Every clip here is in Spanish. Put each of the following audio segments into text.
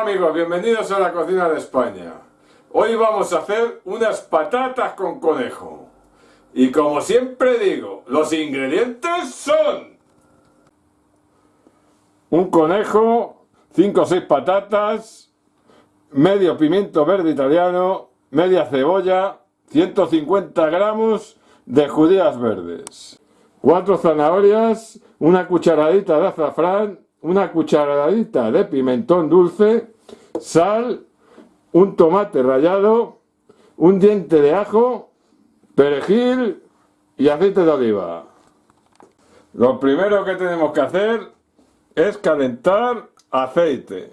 Amigos, bienvenidos a la cocina de España. Hoy vamos a hacer unas patatas con conejo. Y como siempre digo, los ingredientes son... Un conejo, 5 o 6 patatas, medio pimiento verde italiano, media cebolla, 150 gramos de judías verdes, 4 zanahorias, una cucharadita de azafrán, una cucharadita de pimentón dulce, sal, un tomate rallado, un diente de ajo, perejil y aceite de oliva. Lo primero que tenemos que hacer es calentar aceite.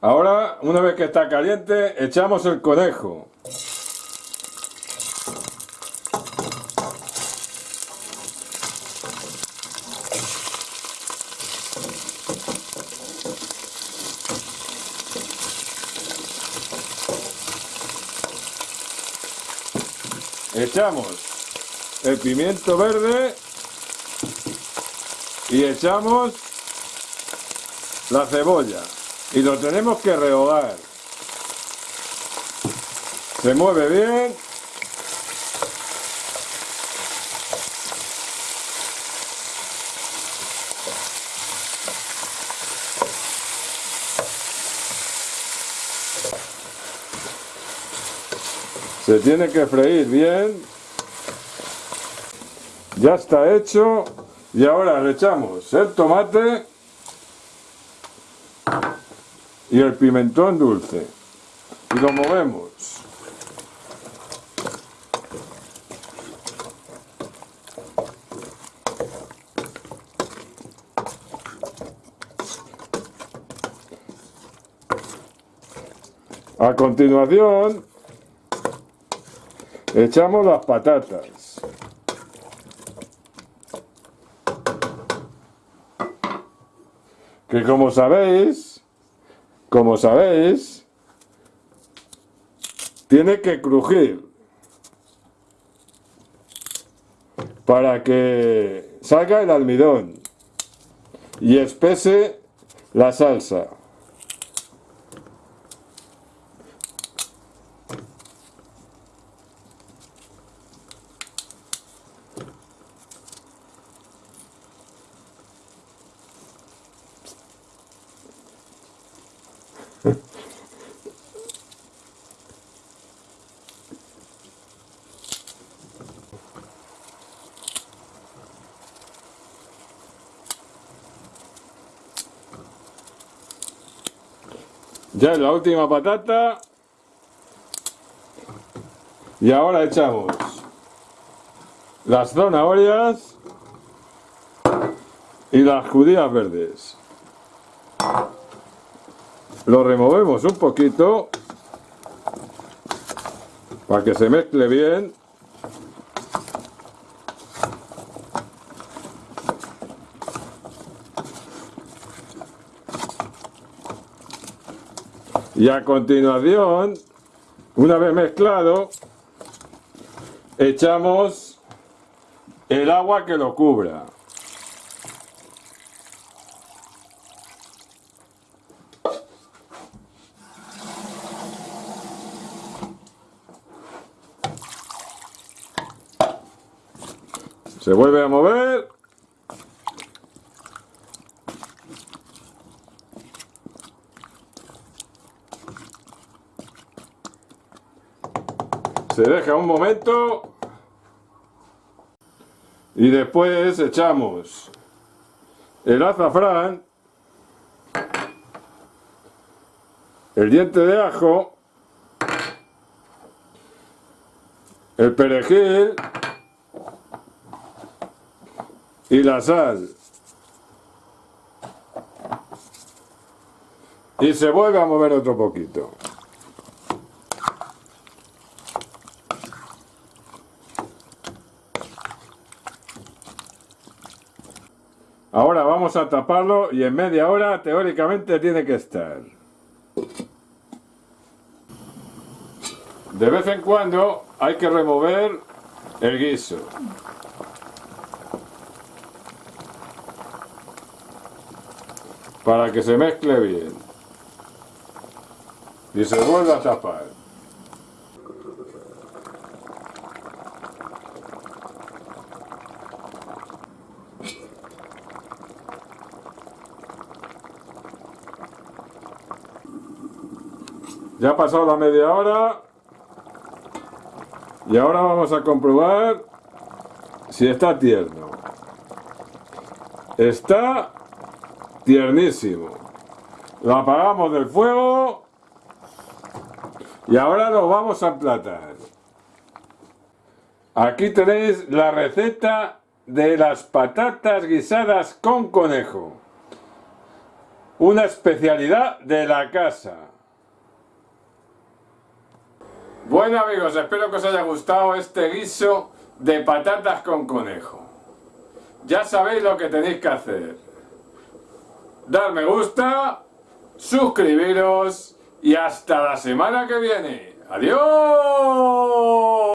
Ahora, una vez que está caliente, echamos el conejo. Echamos el pimiento verde y echamos la cebolla. Y lo tenemos que rehogar. Se mueve bien Se tiene que freír bien. Ya está hecho. Y ahora le echamos el tomate y el pimentón dulce. Y lo movemos. A continuación Echamos las patatas. Que como sabéis, como sabéis, tiene que crujir para que salga el almidón y espese la salsa. Ya es la última patata. Y ahora echamos las zanahorias y las judías verdes. Lo removemos un poquito para que se mezcle bien. Y a continuación, una vez mezclado, echamos el agua que lo cubra. Se vuelve a mover se deja un momento. Y después echamos el azafrán el diente de ajo el perejil y la sal. Y se vuelve a mover otro poquito Ahora vamos a taparlo y en media hora teóricamente tiene que estar. De vez en cuando hay que remover el guiso. para que se mezcle bien. Y se vuelve a tapar. Ya ha pasado la media hora y ahora vamos a comprobar si está tierno. Está tiernísimo. Lo apagamos del fuego y ahora lo vamos a emplatar. Aquí tenéis la receta de las patatas guisadas con conejo. Una especialidad de la casa. Bueno amigos, espero que os haya gustado este guiso de patatas con conejo. Ya sabéis lo que tenéis que hacer. Dar me gusta, suscribiros y hasta la semana que viene. ¡Adiós!